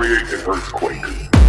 create an earthquake.